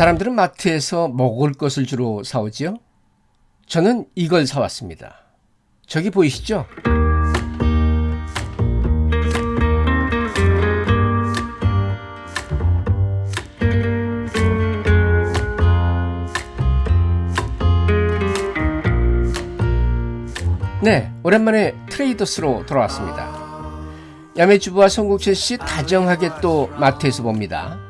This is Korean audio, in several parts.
사람들은 마트에서 먹을 것을 주로 사오지요? 저는 이걸 사왔습니다. 저기 보이시죠? 네, 오랜만에 트레이더스로 돌아왔습니다. 야매주부와 송국천 씨 다정하게 또 마트에서 봅니다.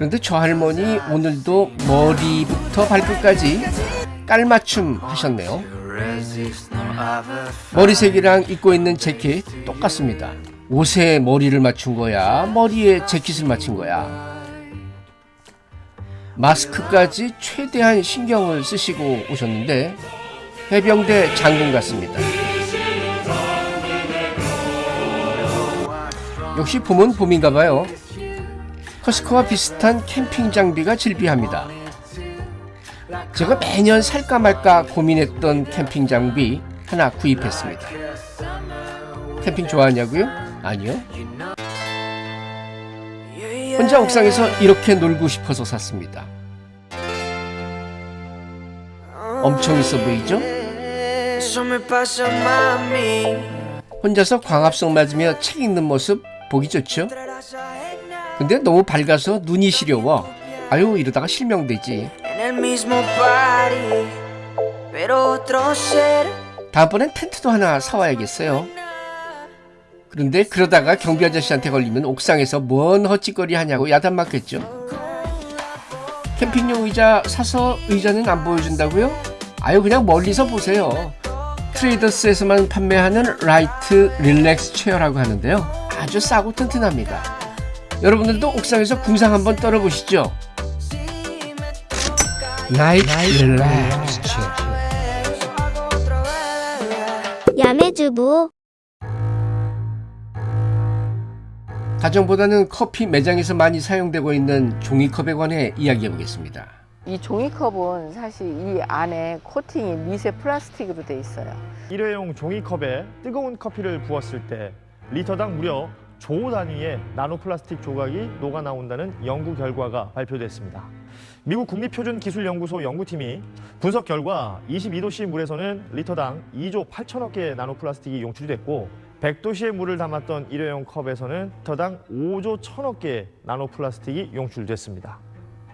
그런데 저 할머니 오늘도 머리부터 발끝까지 깔맞춤 하셨네요. 머리색이랑 입고 있는 재킷 똑같습니다. 옷에 머리를 맞춘 거야? 머리에 재킷을 맞춘 거야? 마스크까지 최대한 신경을 쓰시고 오셨는데 해병대 장군 같습니다. 역시 봄은 봄인가 봐요. 커스코와 비슷한 캠핑 장비가 질비합니다. 제가 매년 살까 말까 고민했던 캠핑 장비 하나 구입했습니다. 캠핑 좋아하냐고요? 아니요. 혼자 옥상에서 이렇게 놀고 싶어서 샀습니다. 엄청 있어 보이죠? 혼자서 광합성 맞으며 책 읽는 모습 보기 좋죠? 근데 너무 밝아서 눈이 시려워. 아유 이러다가 실명되지. 다음번엔 텐트도 하나 사와야겠어요. 그런데 그러다가 경비 아저씨한테 걸리면 옥상에서 뭔 헛짓거리 하냐고 야단 맞겠죠. 캠핑용 의자 사서 의자는 안 보여준다고요? 아유 그냥 멀리서 보세요. 트레이더스에서만 판매하는 light relax chair라고 하는데요. 아주 싸고 튼튼합니다. 여러분들도 옥상에서 궁상 한번 떨어보시죠. 릴렉스 체어. 야매주부 가정보다는 커피 매장에서 많이 사용되고 있는 종이컵에 관해 이야기해 보겠습니다. 이 종이컵은 사실 이 안에 코팅이 미세 플라스틱으로 돼 있어요. 일회용 종이컵에 뜨거운 커피를 부었을 때 리터당 무려 조 단위의 나노 플라스틱 조각이 녹아 나온다는 연구 결과가 발표됐습니다. 미국 국립표준기술연구소 연구팀이 분석 결과 22도씨 물에서는 리터당 2조 8천억 개의 나노 플라스틱이 용출됐고 100도씨의 물을 담았던 일회용 컵에서는 리터당 5조 1천억 개의 나노 플라스틱이 용출됐습니다.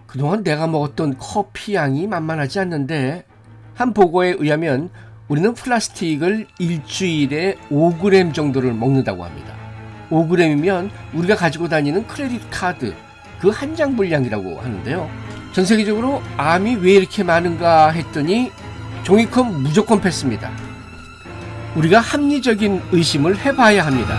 그동안 내가 먹었던 커피 양이 만만하지 않는데 한 보고에 의하면 우리는 플라스틱을 일주일에 5g 정도를 먹는다고 합니다. 5g이면 우리가 가지고 다니는 크레딧 카드 그 한 장 분량이라고 하는데요. 전 세계적으로 암이 왜 이렇게 많은가 했더니 종이컵 무조건 패스입니다. 우리가 합리적인 의심을 해봐야 합니다.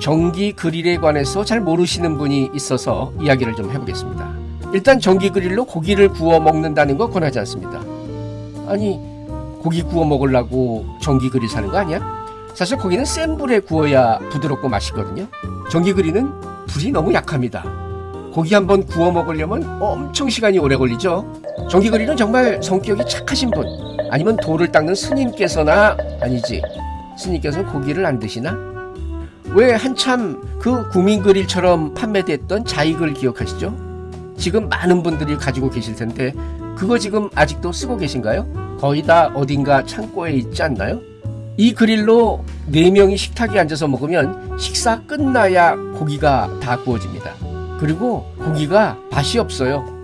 전기 그릴에 관해서 잘 모르시는 분이 있어서 이야기를 좀 해보겠습니다. 일단 전기 그릴로 고기를 구워 먹는다는 거 권하지 않습니다. 아니 고기 구워 먹으려고 전기 그릴 사는 거 아니야? 사실 고기는 센 불에 구워야 부드럽고 맛있거든요. 전기 그릴은 불이 너무 약합니다. 고기 한번 구워 먹으려면 엄청 시간이 오래 걸리죠. 전기 그릴은 정말 성격이 착하신 분 아니면 돌을 닦는 스님께서나 아니지 스님께서는 고기를 안 드시나? 왜 한참 그 구민 그릴처럼 판매됐던 자익을 기억하시죠? 지금 많은 분들이 가지고 계실 텐데 그거 지금 아직도 쓰고 계신가요? 거의 다 어딘가 창고에 있지 않나요? 이 그릴로 4명이 식탁에 앉아서 먹으면 식사 끝나야 고기가 다 구워집니다. 그리고 고기가 맛이 없어요.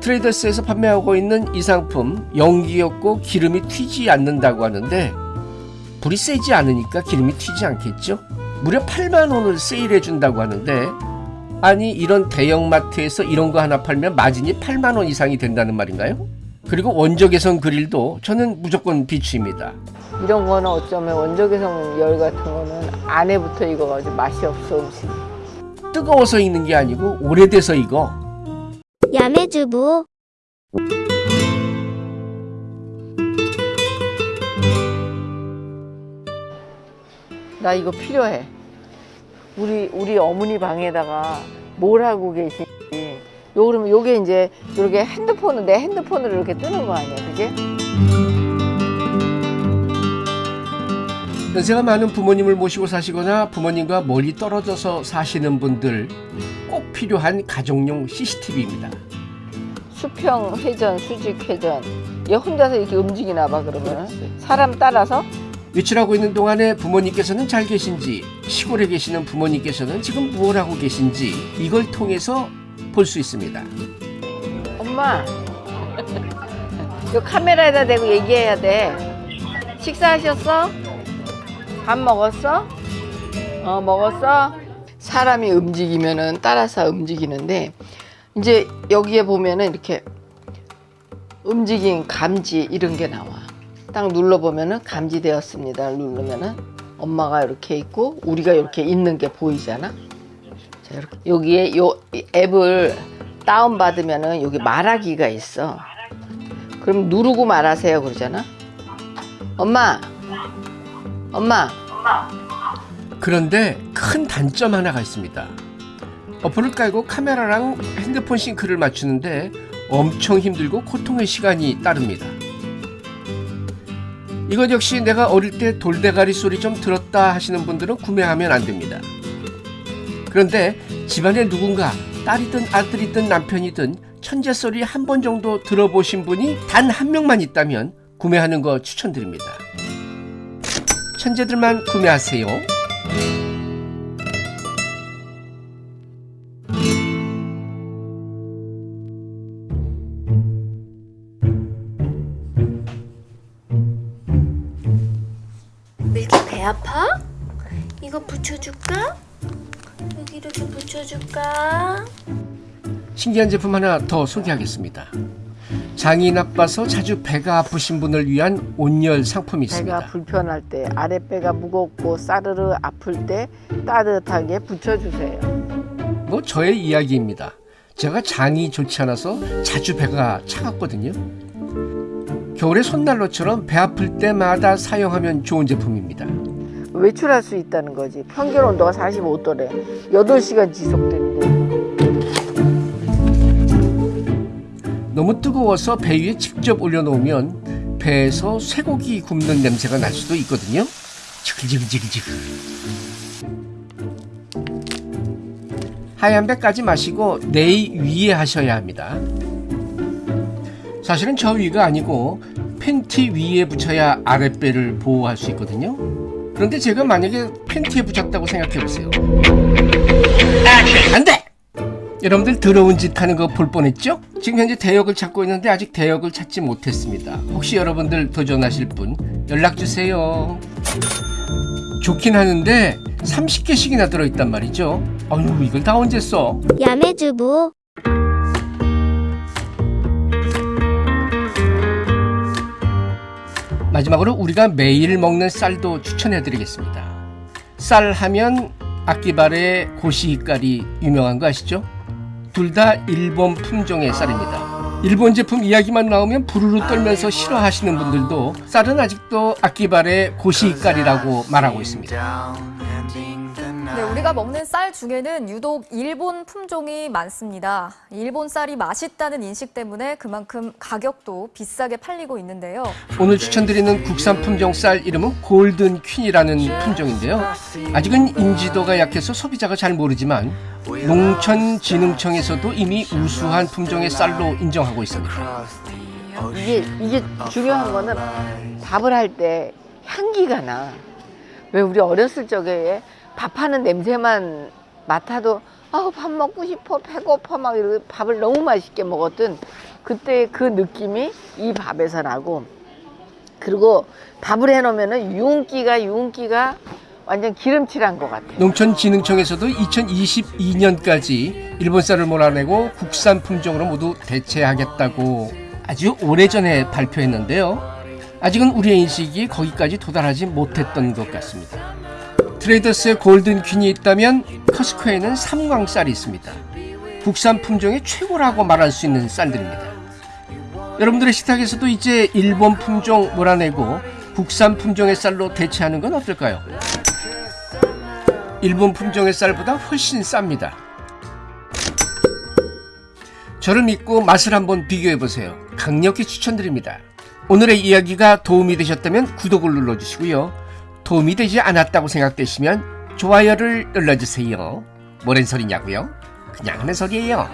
트레이더스에서 판매하고 있는 이 상품 연기 없고 기름이 튀지 않는다고 하는데 불이 세지 않으니까 기름이 튀지 않겠죠? 무려 8만원을 세일해 준다고 하는데 아니 이런 대형마트에서 이런 거 하나 팔면 마진이 8만원 이상이 된다는 말인가요? 그리고 원적외선 그릴도 저는 무조건 비추입니다. 이런 거는 어쩌면 원적외선 열 같은 거는 안에 붙어 익어가지고 맛이 없어 음식이. 뜨거워서 익는 게 아니고 오래돼서 익어. 야매주부 나 이거 필요해. 우리 우리 어머니 방에다가 뭘 하고 계신지. 요 그러면 요게 이제 이렇게 핸드폰을 내 핸드폰으로 이렇게 뜨는 거 아니야, 그게? 연세가 많은 부모님을 모시고 사시거나 부모님과 멀리 떨어져서 사시는 분들 꼭 필요한 가정용 CCTV입니다. 수평 회전, 수직 회전. 얘 혼자서 이렇게 움직이나 봐 그러면 사람 따라서 외출하고 있는 동안에 부모님께서는 잘 계신지 시골에 계시는 부모님께서는 지금 무엇 하고 계신지 이걸 통해서 볼 수 있습니다. 엄마 이 카메라에다 대고 얘기해야 돼 식사하셨어? 밥 먹었어? 어 먹었어? 사람이 움직이면은 따라서 움직이는데 이제 여기에 보면은 이렇게 움직임 감지 이런 게 나와 딱 눌러보면은 감지되었습니다 누르면은 엄마가 이렇게 있고 우리가 이렇게 있는 게 보이잖아 자, 이렇게 여기에 요 앱을 다운 받으면은 여기 말하기가 있어. 그럼 누르고 말하세요 그러잖아. 엄마, 엄마, 그런데 큰 단점 하나가 있습니다. 어플을 깔고 카메라랑 핸드폰 싱크를 맞추는데 엄청 힘들고 고통의 시간이 따릅니다. 이것 역시 내가 어릴 때 돌대가리 소리 좀 들었다 하시는 분들은 구매하면 안 됩니다. 그런데 집안에 누군가 딸이든 아들이든 남편이든 천재 소리 한 번 정도 들어보신 분이 단 한 명만 있다면 구매하는 거 추천드립니다. 천재들만 구매하세요. 아파? 이거 붙여줄까? 여기로 좀 붙여줄까? 신기한 제품 하나 더 소개하겠습니다. 장이 나빠서 자주 배가 아프신 분을 위한 온열 상품이 배가 있습니다. 불편할 때 아랫배가 무겁고 싸르르 아플 때 따뜻하게 붙여주세요. 뭐 저의 이야기입니다. 제가 장이 좋지 않아서 자주 배가 차갑거든요. 겨울에 손난로처럼 배 아플 때마다 사용하면 좋은 제품입니다. 외출할 수 있다는 거지. 평균 온도가 45도래. 8시간 지속된대. 너무 뜨거워서 배 위에 직접 올려놓으면 배에서 쇠고기 굽는 냄새가 날 수도 있거든요. 지글지글지글지글. 하얀 배까지 마시고 내이 위에 하셔야 합니다. 사실은 저 위가 아니고 팬티 위에 붙여야 아랫배를 보호할 수 있거든요. 그런데 제가 만약에 팬티에 붙였다고 생각해 보세요. 안 돼! 여러분들 더러운 짓 하는 거 볼 뻔했죠? 지금 현재 대역을 찾고 있는데 아직 대역을 찾지 못했습니다. 혹시 여러분들 도전하실 분 연락 주세요. 좋긴 하는데 30개씩이나 들어있단 말이죠. 아유 이걸 다 언제 써? 야매주부 마지막으로 우리가 매일 먹는 쌀도 추천해 드리겠습니다. 쌀 하면 악기발의 고시깔이 유명한 거 아시죠? 둘 다 일본 품종의 쌀입니다. 일본 제품 이야기만 나오면 부르르 떨면서 싫어하시는 분들도 쌀은 아직도 악기발의 고시깔이라고 말하고 있습니다. 네, 우리가 먹는 쌀 중에는 유독 일본 품종이 많습니다. 일본 쌀이 맛있다는 인식 때문에 그만큼 가격도 비싸게 팔리고 있는데요. 오늘 추천드리는 국산 품종 쌀 이름은 골든 퀸이라는 품종인데요. 아직은 인지도가 약해서 소비자가 잘 모르지만 농촌진흥청에서도 이미 우수한 품종의 쌀로 인정하고 있습니다. 이게, 이게 중요한 거는 밥을 할 때 향기가 나. 왜 우리 어렸을 적에 밥하는 냄새만 맡아도 아우 밥 먹고 싶어 배고파 막 이러고 밥을 너무 맛있게 먹었던 그때 그 느낌이 이 밥에서 나고 그리고 밥을 해놓으면은 윤기가 윤기가 완전 기름칠한 것 같아. 농촌진흥청에서도 2022년까지 일본 쌀을 몰아내고 국산 품종으로 모두 대체하겠다고 아주 오래전에 발표했는데요. 아직은 우리의 인식이 거기까지 도달하지 못했던 것 같습니다. 트레이더스에 골든 퀸이 있다면 커스코에는 삼광쌀이 있습니다. 국산 품종의 최고라고 말할 수 있는 쌀들입니다. 여러분들의 식탁에서도 이제 일본 품종 몰아내고 국산 품종의 쌀로 대체하는 건 어떨까요? 일본 품종의 쌀보다 훨씬 쌉니다. 저를 믿고 맛을 한번 비교해 보세요. 강력히 추천드립니다. 오늘의 이야기가 도움이 되셨다면 구독을 눌러주시고요. 도움이 되지 않았다고 생각되시면 좋아요를 눌러주세요. 뭐랜 소리냐고요? 그냥 하는 소리예요.